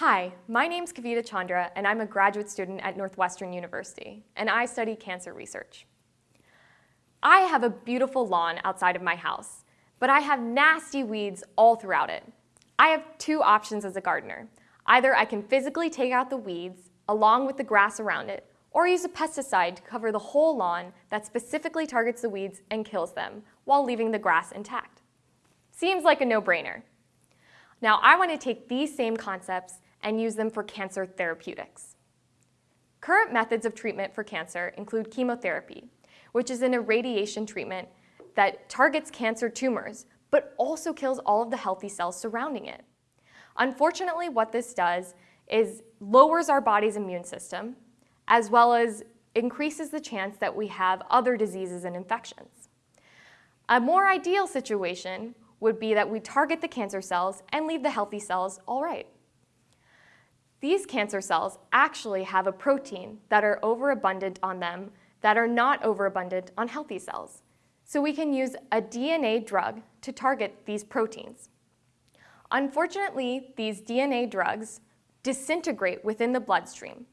Hi, my name's Kavita Chandra, and I'm a graduate student at Northwestern University, and I study cancer research. I have a beautiful lawn outside of my house, but I have nasty weeds all throughout it. I have two options as a gardener. Either I can physically take out the weeds along with the grass around it, or use a pesticide to cover the whole lawn that specifically targets the weeds and kills them while leaving the grass intact. Seems like a no-brainer. Now I want to take these same concepts and use them for cancer therapeutics. Current methods of treatment for cancer include chemotherapy, which is an irradiation treatment that targets cancer tumors, but also kills all of the healthy cells surrounding it. Unfortunately, what this does is lowers our body's immune system, as well as increases the chance that we have other diseases and infections. A more ideal situation would be that we target the cancer cells and leave the healthy cells all right. These cancer cells actually have a protein that are overabundant on them that are not overabundant on healthy cells. So we can use a DNA drug to target these proteins. Unfortunately, these DNA drugs disintegrate within the bloodstream,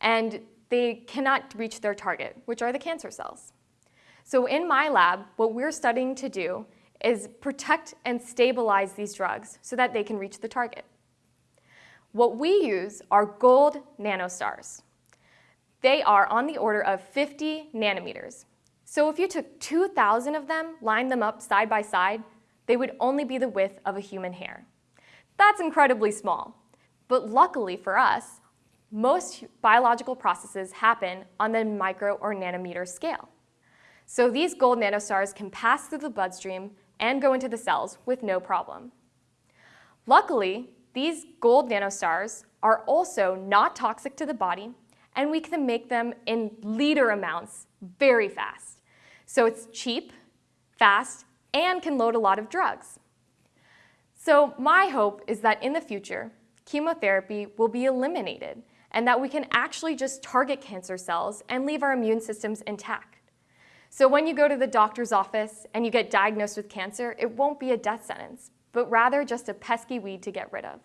and they cannot reach their target, which are the cancer cells. So in my lab, what we're studying to do is protect and stabilize these drugs so that they can reach the target. What we use are gold nanostars. They are on the order of 50 nanometers. So if you took 2,000 of them, lined them up side by side, they would only be the width of a human hair. That's incredibly small. But luckily for us, most biological processes happen on the micro or nanometer scale. So these gold nanostars can pass through the bloodstream and go into the cells with no problem. Luckily, these gold nanostars are also not toxic to the body, and we can make them in liter amounts very fast. So it's cheap, fast, and can load a lot of drugs. So my hope is that in the future, chemotherapy will be eliminated and that we can actually just target cancer cells and leave our immune systems intact. So when you go to the doctor's office and you get diagnosed with cancer, it won't be a death sentence, but rather just a pesky weed to get rid of.